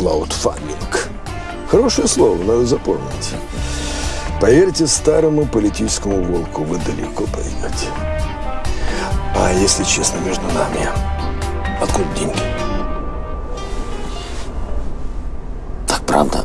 краудфандинг. Хорошее слово, надо запомнить. Поверьте старому политическому волку, вы далеко пойдете. А если честно, между нами, откуда деньги? Так правда?